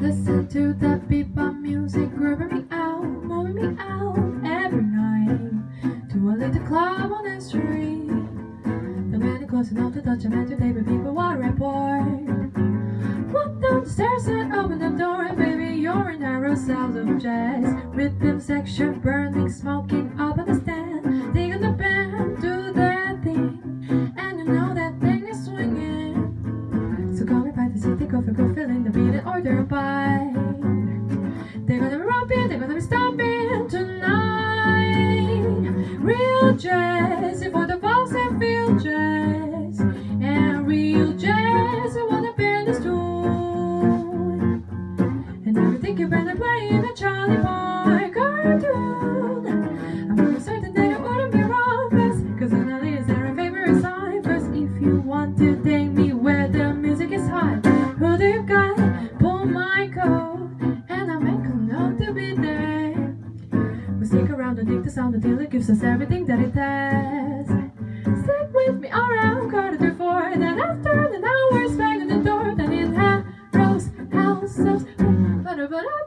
Listen to the bebop music, grooving me out, moving me out every night to a little club on the street. The man is close enough to touch him, and today, but people want a report. Walk down the stairs and open the door, and baby, you're in narrow cells of jazz. Rhythm section, burning, smoking call me by the city, go for go, filling the beat and order a bite. They're gonna be romping, they're gonna be stomping tonight. Real jazz, for the folks that feel jazz, and real jazz, what the band is doing. And everything you better play in a Charlie Boy cartoon. I'm almost certain that it wouldn't be wrong, best, cause Annalie is their favorite song. If you want to and I'll make a note to be there. We stick around and dig the sound until it gives us everything that it has. Stick with me around quarter to four, then after an hour's bang the door, then in Harrow's house, ba-da-ba-da-ba.